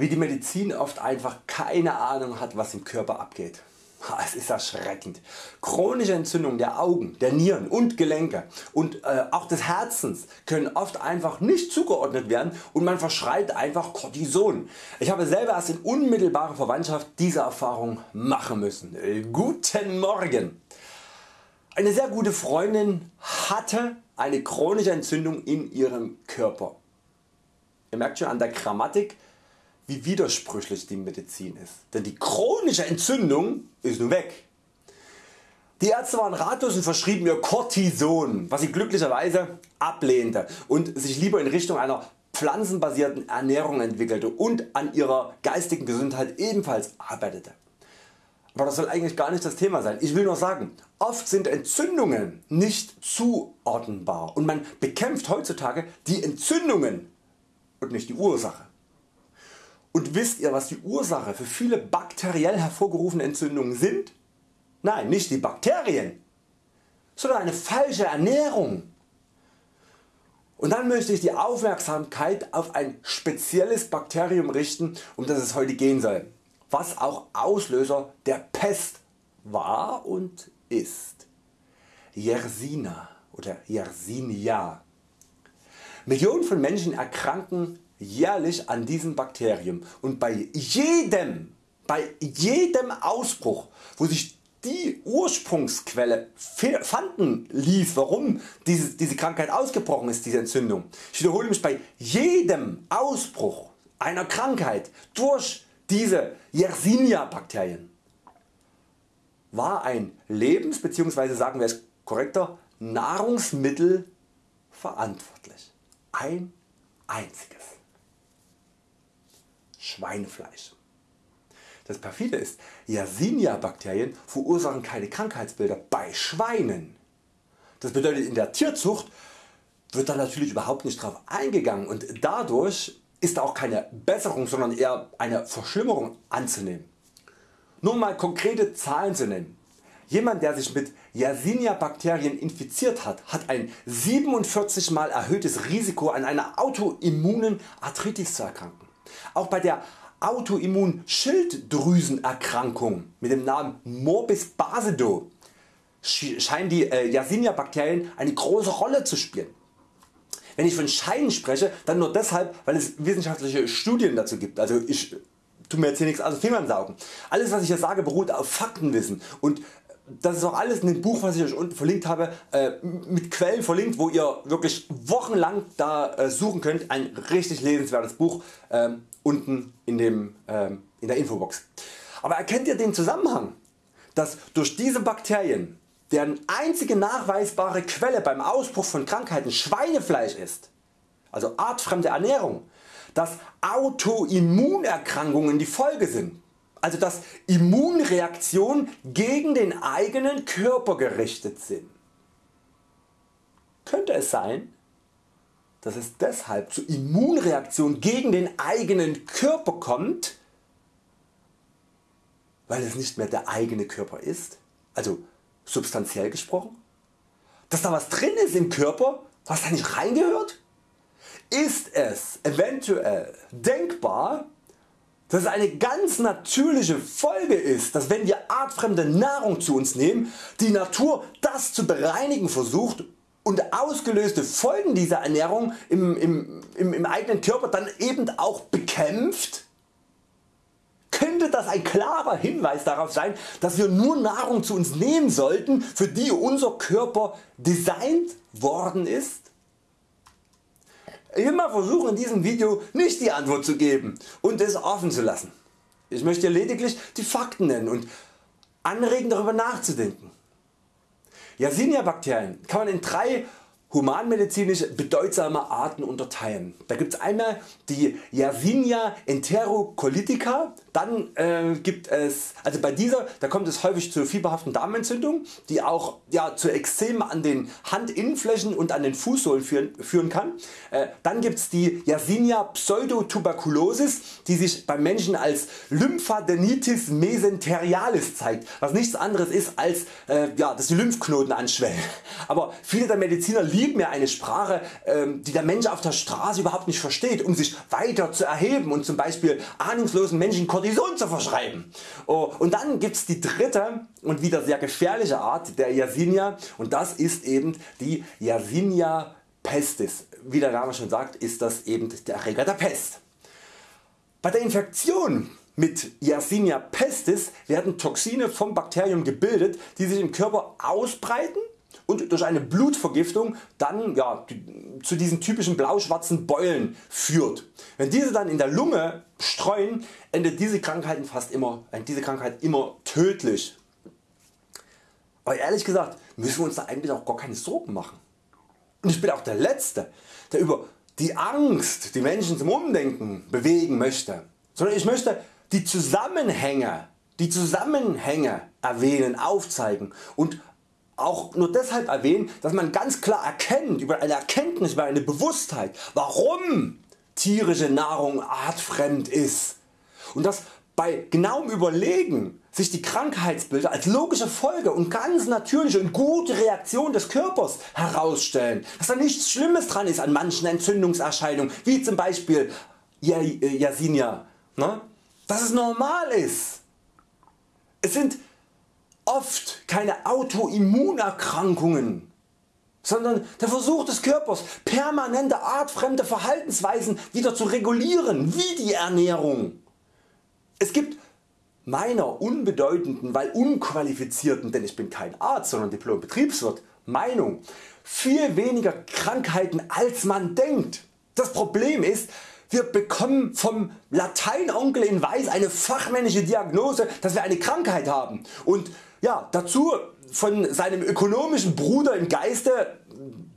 wie die Medizin oft einfach keine Ahnung hat was im Körper abgeht. Es ist erschreckend. Chronische Entzündungen der Augen, der Nieren und Gelenke und äh, auch des Herzens können oft einfach nicht zugeordnet werden und man verschreibt einfach Cortison. Ich habe selber erst in unmittelbarer Verwandtschaft diese Erfahrung machen müssen. Äh, guten Morgen! Eine sehr gute Freundin hatte eine chronische Entzündung in ihrem Körper. Ihr merkt schon an der Grammatik wie widersprüchlich die Medizin ist, denn die chronische Entzündung ist nun weg. Die Ärzte waren ratlos und verschrieben ihr Cortison, was sie glücklicherweise ablehnte und sich lieber in Richtung einer pflanzenbasierten Ernährung entwickelte und an ihrer geistigen Gesundheit ebenfalls arbeitete. Aber das soll eigentlich gar nicht das Thema sein. Ich will nur sagen, oft sind Entzündungen nicht zuordnenbar und man bekämpft heutzutage die Entzündungen und nicht die Ursache. Und wisst ihr was die Ursache für viele bakteriell hervorgerufene Entzündungen sind? Nein, nicht die Bakterien, sondern eine falsche Ernährung. Und dann möchte ich die Aufmerksamkeit auf ein spezielles Bakterium richten, um das es heute gehen soll, was auch Auslöser der Pest war und ist. Yersina oder Yersinia. Millionen von Menschen erkranken jährlich an diesem Bakterium und bei jedem, bei jedem Ausbruch wo sich die Ursprungsquelle fanden ließ warum diese, diese Krankheit ausgebrochen ist, diese Entzündung. Ich wiederhole mich bei jedem Ausbruch einer Krankheit durch diese Yersinia Bakterien war ein Lebens- bzw. sagen wir es korrekter Nahrungsmittel verantwortlich. Ein einziges. Schweinefleisch. Das perfide ist, Yersinia Bakterien verursachen keine Krankheitsbilder bei Schweinen. Das bedeutet in der Tierzucht wird da natürlich überhaupt nicht drauf eingegangen und dadurch ist auch keine Besserung, sondern eher eine Verschlimmerung anzunehmen. Nur mal konkrete Zahlen zu nennen. Jemand der sich mit Yersinia Bakterien infiziert hat, hat ein 47 mal erhöhtes Risiko an einer autoimmunen Arthritis zu erkranken. Auch bei der Autoimmunschilddrüsenerkrankung mit dem Namen Morbus Basedow scheinen die äh, Yersinia Bakterien eine große Rolle zu spielen. Wenn ich von Scheinen spreche, dann nur deshalb weil es wissenschaftliche Studien dazu gibt. Also ich tu mir jetzt hier nichts aus den Fingern saugen. Alles was ich hier sage beruht auf Faktenwissen und das ist auch alles in dem Buch was ich Euch unten verlinkt habe äh, mit Quellen verlinkt wo ihr wirklich wochenlang da äh, suchen könnt. Ein richtig lesenswertes Buch ähm, unten in, dem, ähm, in der Infobox. Aber erkennt ihr den Zusammenhang dass durch diese Bakterien deren einzige nachweisbare Quelle beim Ausbruch von Krankheiten Schweinefleisch ist, also artfremde Ernährung, dass Autoimmunerkrankungen die Folge sind, also dass Immunreaktionen gegen den eigenen Körper gerichtet sind. Könnte es sein, dass es deshalb zu Immunreaktionen gegen den eigenen Körper kommt, weil es nicht mehr der eigene Körper ist, also substanziell gesprochen? Dass da was drin ist im Körper, was da nicht reingehört? Ist es eventuell denkbar, dass es eine ganz natürliche Folge ist, dass wenn wir artfremde Nahrung zu uns nehmen, die Natur das zu bereinigen versucht und ausgelöste Folgen dieser Ernährung im, im, im, im eigenen Körper dann eben auch bekämpft? Könnte das ein klarer Hinweis darauf sein, dass wir nur Nahrung zu uns nehmen sollten, für die unser Körper designt worden ist? Mal versuchen in diesem Video nicht die Antwort zu geben und es offen zu lassen. Ich möchte lediglich die Fakten nennen und anregen darüber nachzudenken. Yersinia Bakterien kann man in drei humanmedizinisch bedeutsame Arten unterteilen. Da gibt es einmal die Yersinia enterocolitica, dann äh, gibt es, also bei dieser, da kommt es häufig zu fieberhaften Darmentzündungen, die auch ja, zu Ekzemen an den Handinnenflächen und an den Fußsohlen führen, führen kann. Äh, dann gibt es die Yersinia pseudotuberculosis, die sich beim Menschen als Lymphadenitis mesenterialis zeigt, was nichts anderes ist als äh, ja, dass die Lymphknoten anschwellen. Aber viele der Mediziner lieben ja eine Sprache, ähm, die der Mensch auf der Straße überhaupt nicht versteht, um sich weiter zu erheben und zum Beispiel ahnungslosen Menschen Cortison zu verschreiben. Oh, und dann gibt's die dritte und wieder sehr gefährliche Art der Yersinia und das ist eben die Yersinia pestis. Wie der Name schon sagt ist das eben der Erreger der Pest. Bei der Infektion mit Yersinia pestis werden Toxine vom Bakterium gebildet, die sich im Körper ausbreiten und durch eine Blutvergiftung dann ja, zu diesen typischen blau-schwarzen Beulen führt. Wenn diese dann in der Lunge streuen, endet diese Krankheit, fast immer, diese Krankheit immer tödlich. Aber ehrlich gesagt müssen wir uns da eigentlich auch gar keine Sorgen machen. Und ich bin auch der Letzte der über die Angst die Menschen zum Umdenken bewegen möchte, sondern ich möchte die Zusammenhänge, die Zusammenhänge erwähnen, aufzeigen und auch nur deshalb erwähnen, dass man ganz klar erkennt über eine Erkenntnis, über eine Bewusstheit, warum tierische Nahrung artfremd ist und dass bei genauem Überlegen sich die Krankheitsbilder als logische Folge und ganz natürliche und gute Reaktion des Körpers herausstellen, dass da nichts Schlimmes dran ist an manchen Entzündungserscheinungen wie zum Beispiel Yersinia, ne? dass es normal ist. Es sind oft keine Autoimmunerkrankungen, sondern der Versuch des Körpers permanente artfremde Verhaltensweisen wieder zu regulieren wie die Ernährung. Es gibt meiner unbedeutenden, weil unqualifizierten, denn ich bin kein Arzt, sondern Diplom-Betriebswirt, Meinung viel weniger Krankheiten als man denkt. Das Problem ist, wir bekommen vom Lateinonkel in Weiß eine fachmännische Diagnose, dass wir eine Krankheit haben und ja, dazu von seinem ökonomischen Bruder im Geiste,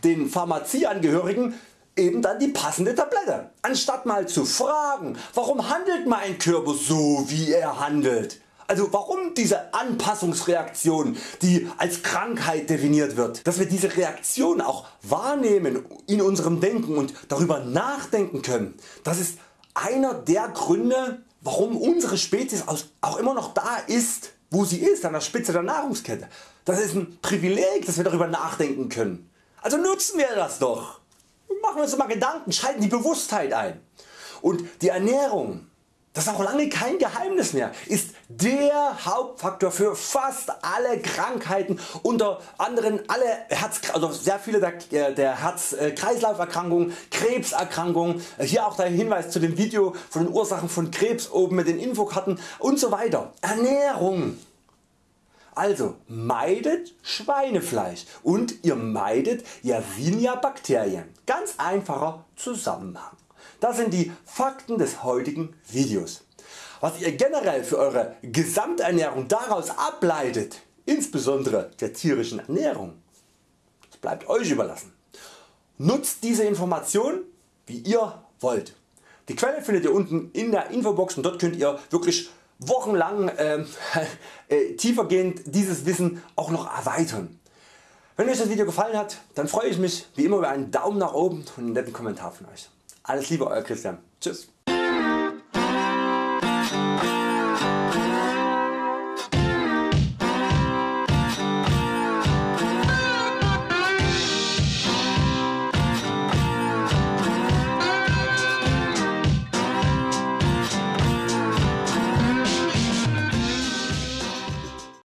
den Pharmazieangehörigen, eben dann die passende Tablette. Anstatt mal zu fragen, warum handelt mein Körper so wie er handelt? Also warum diese Anpassungsreaktion die als Krankheit definiert wird, dass wir diese Reaktion auch wahrnehmen in unserem Denken und darüber nachdenken können, das ist einer der Gründe warum unsere Spezies auch immer noch da ist wo sie ist, an der Spitze der Nahrungskette. Das ist ein Privileg, dass wir darüber nachdenken können. Also nutzen wir das doch. Machen wir uns mal Gedanken, schalten die Bewusstheit ein. Und die Ernährung, das ist auch lange kein Geheimnis mehr, ist der Hauptfaktor für fast alle Krankheiten, unter anderem alle Herz, also sehr viele der, äh, der Herz-Kreislauf-Erkrankungen, Krebserkrankungen, hier auch der Hinweis zu dem Video von den Ursachen von Krebs oben mit den Infokarten und so weiter. Ernährung. Also meidet Schweinefleisch und ihr meidet Yersinia Bakterien. Ganz einfacher Zusammenhang. Das sind die Fakten des heutigen Videos. Was ihr generell für Eure Gesamternährung daraus ableitet, insbesondere der tierischen Ernährung, das bleibt Euch überlassen. Nutzt diese Information wie ihr wollt. Die Quelle findet ihr unten in der Infobox und dort könnt ihr wirklich wochenlang äh, äh, tiefergehend dieses Wissen auch noch erweitern. Wenn Euch das Video gefallen hat, dann freue ich mich wie immer über einen Daumen nach oben und einen netten Kommentar von Euch. Alles Liebe Euer Christian. Tschüss.